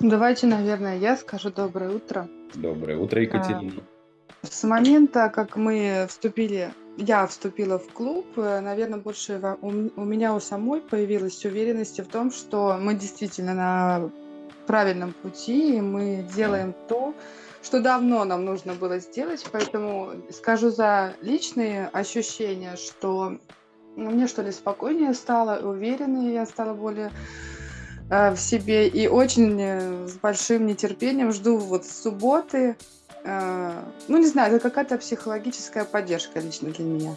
Давайте, наверное, я скажу доброе утро. Доброе утро, А, Екатерина. С момента, как мы вступили, я вступила в клуб, наверное, больше у у меня у самой появилась уверенность в том, что мы действительно на правильном пути, и мы делаем то, что давно нам нужно было сделать. Поэтому скажу за личные ощущения, что мне что ли спокойнее стало, увереннее я стала более э, в себе. И очень э, с большим нетерпением жду вот субботы. Э, ну, не знаю, это какая-то психологическая поддержка лично для меня.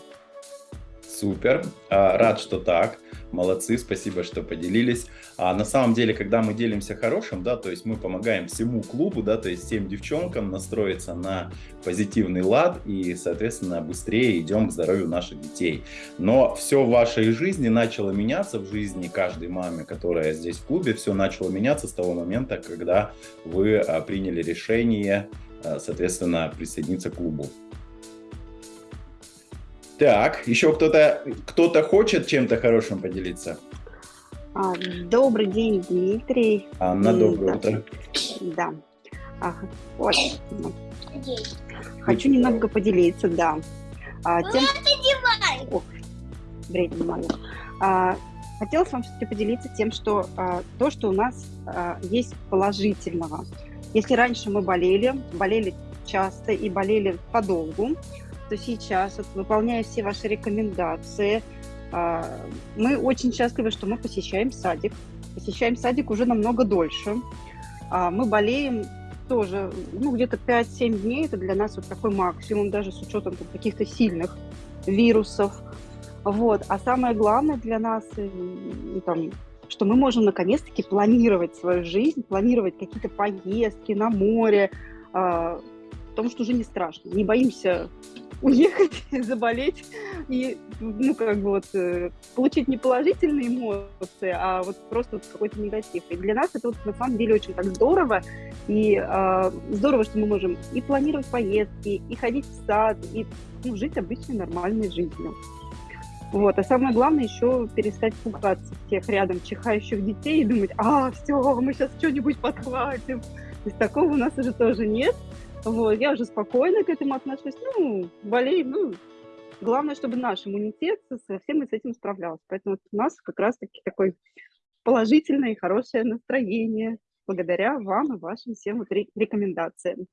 Супер, А, рад, что так. Молодцы, спасибо, что поделились. А на самом деле, когда мы делимся хорошим, да, то есть мы помогаем всему клубу, да, то есть всем девчонкам настроиться на позитивный лад и, соответственно, быстрее идем к здоровью наших детей. Но все в вашей жизни начало меняться, в жизни каждой мамы, которая здесь в клубе, все начало меняться с того момента, когда вы а, приняли решение, а, соответственно, присоединиться к клубу. Так, еще кто-то кто-то хочет чем-то хорошим поделиться? А, Добрый день, Дмитрий. Анна, доброе да. утро. Да. Ага. Ну, хочу немного поделиться, да. А, тем... Ох, времени мало. А, хотела с вами все-таки поделиться тем, что а, то, что у нас а, есть положительного. Если раньше мы болели, болели часто и болели подолгу, то сейчас, вот, выполняя все ваши рекомендации, а, мы очень счастливы, что мы посещаем садик. Посещаем садик уже намного дольше. А, Мы болеем тоже, ну, где-то 5-7 дней. Это для нас вот такой максимум, даже с учетом каких-то сильных вирусов. Вот. А самое главное для нас, э, ну, там, что мы можем наконец-таки планировать свою жизнь, планировать какие-то поездки на море, а, потому что уже не страшно. Не боимся уехать, заболеть и, ну, как бы вот, э, получить не положительные эмоции, а вот просто вот какой-то негатив. И для нас это вот на самом деле очень так здорово, и э, здорово, что мы можем и планировать поездки, и ходить в сад, и ну, жить обычной нормальной жизнью. Вот. А самое главное еще перестать пугаться тех рядом чихающих детей и думать, а, все, мы сейчас что-нибудь подхватим. То есть такого у нас уже тоже нет. Вот. Я уже спокойно к этому отношусь. Ну, болеем, ну, главное, чтобы наш иммунитет со всем с этим справлялся. Поэтому вот у нас как раз-таки такое положительное и хорошее настроение благодаря вам и вашим всем вот ре- рекомендациям.